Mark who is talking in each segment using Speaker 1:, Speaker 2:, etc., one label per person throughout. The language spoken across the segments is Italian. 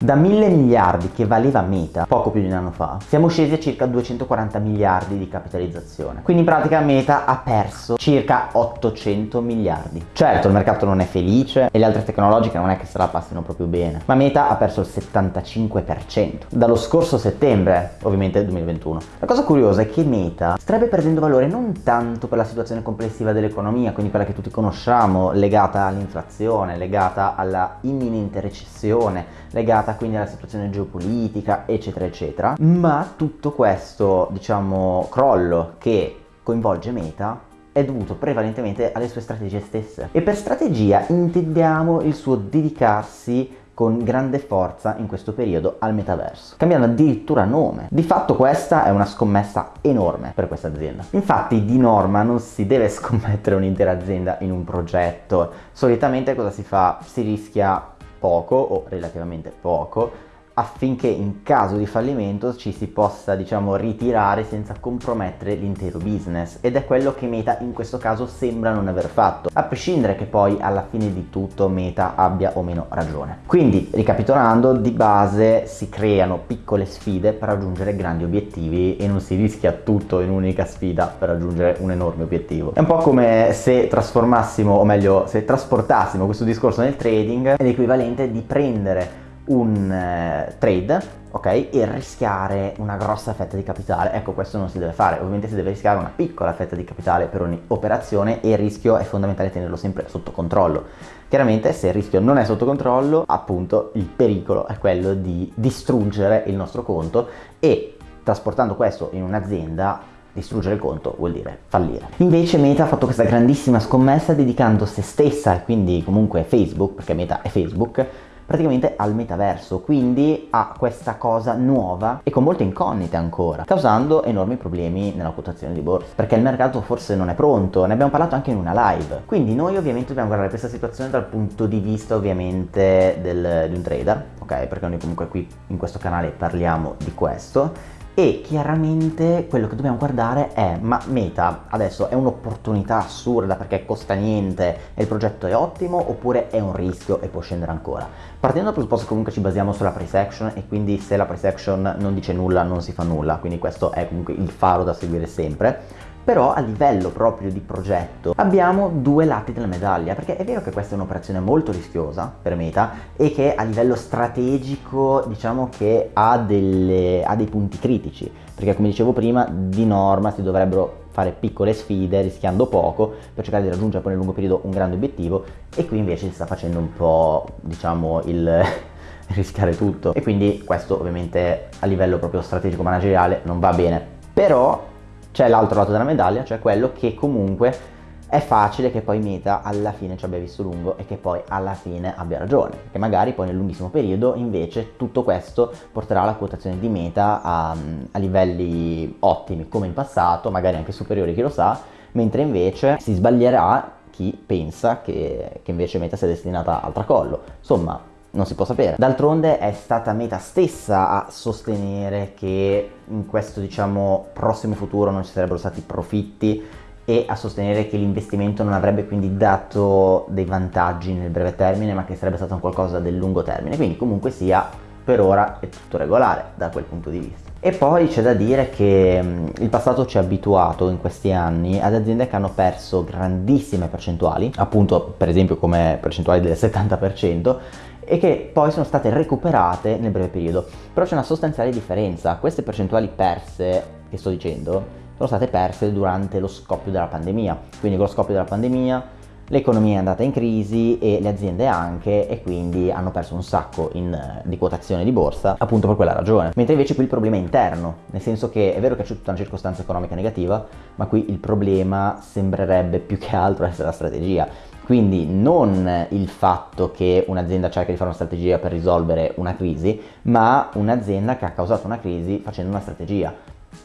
Speaker 1: Da mille miliardi che valeva Meta poco più di un anno fa, siamo scesi a circa 240 miliardi di capitalizzazione. Quindi in pratica Meta ha perso circa 800 miliardi. Certo, il mercato non è felice e le altre tecnologiche non è che se la passino proprio bene, ma Meta ha perso il 75% dallo scorso settembre, ovviamente 2021. La cosa curiosa è che Meta starebbe perdendo valore non tanto per la situazione complessiva dell'economia, quindi quella che tutti conosciamo, legata all'inflazione, legata alla imminente recessione, legata legata quindi alla situazione geopolitica, eccetera, eccetera. Ma tutto questo, diciamo, crollo che coinvolge Meta è dovuto prevalentemente alle sue strategie stesse. E per strategia intendiamo il suo dedicarsi con grande forza in questo periodo al metaverso, cambiando addirittura nome. Di fatto questa è una scommessa enorme per questa azienda. Infatti di norma non si deve scommettere un'intera azienda in un progetto, solitamente cosa si fa? Si rischia poco o relativamente poco affinché in caso di fallimento ci si possa diciamo ritirare senza compromettere l'intero business. Ed è quello che Meta in questo caso sembra non aver fatto a prescindere che poi alla fine di tutto Meta abbia o meno ragione. Quindi ricapitolando di base si creano piccole sfide per raggiungere grandi obiettivi e non si rischia tutto in un'unica sfida per raggiungere un enorme obiettivo. È un po' come se trasformassimo o meglio se trasportassimo questo discorso nel trading è l'equivalente di prendere un eh, trade ok? E rischiare una grossa fetta di capitale. Ecco questo non si deve fare. Ovviamente si deve rischiare una piccola fetta di capitale per ogni operazione e il rischio è fondamentale tenerlo sempre sotto controllo. Chiaramente se il rischio non è sotto controllo appunto il pericolo è quello di distruggere il nostro conto e trasportando questo in un'azienda distruggere il conto vuol dire fallire. Invece Meta ha fatto questa grandissima scommessa dedicando se stessa e quindi comunque Facebook, perché Meta è Facebook, praticamente al metaverso, quindi a questa cosa nuova e con molte incognite ancora, causando enormi problemi nella quotazione di borsa, perché il mercato forse non è pronto, ne abbiamo parlato anche in una live. Quindi noi ovviamente dobbiamo guardare questa situazione dal punto di vista ovviamente del, di un trader, ok? Perché noi comunque qui in questo canale parliamo di questo e chiaramente quello che dobbiamo guardare è ma Meta adesso è un'opportunità assurda perché costa niente e il progetto è ottimo oppure è un rischio e può scendere ancora? Partendo dal presupposto che comunque ci basiamo sulla price action e quindi se la price action non dice nulla non si fa nulla quindi questo è comunque il faro da seguire sempre però a livello proprio di progetto abbiamo due lati della medaglia perché è vero che questa è un'operazione molto rischiosa per Meta e che a livello strategico diciamo che ha, delle, ha dei punti critici perché come dicevo prima di norma si dovrebbero fare piccole sfide rischiando poco per cercare di raggiungere poi nel lungo periodo un grande obiettivo e qui invece si sta facendo un po' diciamo il rischiare tutto. E quindi questo ovviamente a livello proprio strategico manageriale non va bene. Però c'è l'altro lato della medaglia, cioè quello che comunque è facile che poi Meta alla fine ci abbia visto lungo e che poi alla fine abbia ragione, che magari poi nel lunghissimo periodo invece tutto questo porterà la quotazione di Meta a, a livelli ottimi come in passato, magari anche superiori chi lo sa, mentre invece si sbaglierà chi pensa che, che invece Meta sia destinata al tracollo. Insomma, non si può sapere. D'altronde è stata Meta stessa a sostenere che in questo diciamo prossimo futuro non ci sarebbero stati profitti e a sostenere che l'investimento non avrebbe quindi dato dei vantaggi nel breve termine ma che sarebbe stato un qualcosa del lungo termine quindi comunque sia per ora è tutto regolare da quel punto di vista. E poi c'è da dire che il passato ci ha abituato in questi anni ad aziende che hanno perso grandissime percentuali appunto per esempio come percentuali del 70% e che poi sono state recuperate nel breve periodo. Però c'è una sostanziale differenza, queste percentuali perse che sto dicendo sono state perse durante lo scoppio della pandemia, quindi con lo scoppio della pandemia l'economia è andata in crisi e le aziende anche e quindi hanno perso un sacco in, di quotazione di borsa appunto per quella ragione. Mentre invece qui il problema è interno, nel senso che è vero che c'è tutta una circostanza economica negativa, ma qui il problema sembrerebbe più che altro essere la strategia. Quindi non il fatto che un'azienda cerca di fare una strategia per risolvere una crisi, ma un'azienda che ha causato una crisi facendo una strategia.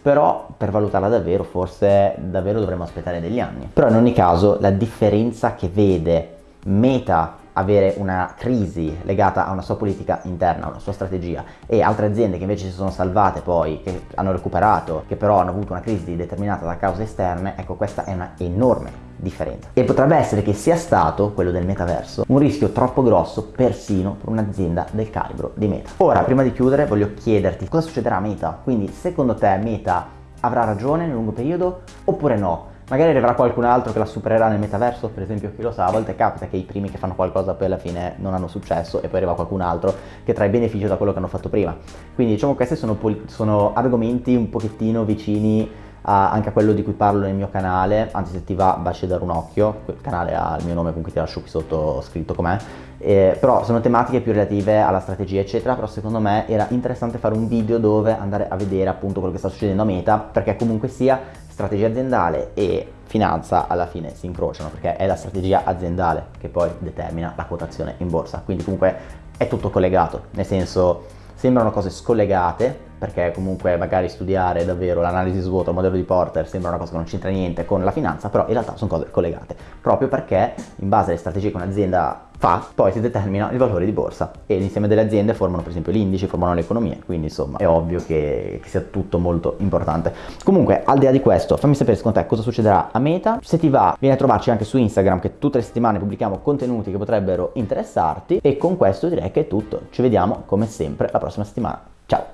Speaker 1: Però per valutarla davvero forse davvero dovremmo aspettare degli anni. Però in ogni caso la differenza che vede Meta avere una crisi legata a una sua politica interna, a una sua strategia e altre aziende che invece si sono salvate poi, che hanno recuperato, che però hanno avuto una crisi determinata da cause esterne, ecco questa è una enorme differenza. E potrebbe essere che sia stato, quello del metaverso, un rischio troppo grosso persino per un'azienda del calibro di Meta. Ora, prima di chiudere, voglio chiederti cosa succederà a Meta. Quindi, secondo te Meta avrà ragione nel lungo periodo oppure no? Magari arriverà qualcun altro che la supererà nel metaverso, per esempio chi lo sa, a volte capita che i primi che fanno qualcosa poi alla fine non hanno successo e poi arriva qualcun altro che trae beneficio da quello che hanno fatto prima. Quindi diciamo questi sono, sono argomenti un pochettino vicini a, anche a quello di cui parlo nel mio canale, anzi se ti va baci dare un occhio, il canale ha il mio nome comunque ti lascio qui sotto scritto com'è, eh, però sono tematiche più relative alla strategia eccetera, però secondo me era interessante fare un video dove andare a vedere appunto quello che sta succedendo a Meta, perché comunque sia strategia aziendale e finanza alla fine si incrociano, perché è la strategia aziendale che poi determina la quotazione in borsa, quindi comunque è tutto collegato, nel senso sembrano cose scollegate, perché comunque magari studiare davvero l'analisi svuoto, il modello di Porter sembra una cosa che non c'entra niente con la finanza, però in realtà sono cose collegate, proprio perché in base alle strategie che un'azienda fa, poi si determina il valore di borsa e l'insieme delle aziende formano per esempio gli indici, formano le economie, quindi insomma è ovvio che, che, sia tutto molto importante. Comunque al di là di questo fammi sapere secondo te cosa succederà a Meta, se ti va vieni a trovarci anche su Instagram che tutte le settimane pubblichiamo contenuti che potrebbero interessarti. E con questo direi che è tutto, ci vediamo come sempre la prossima settimana, ciao!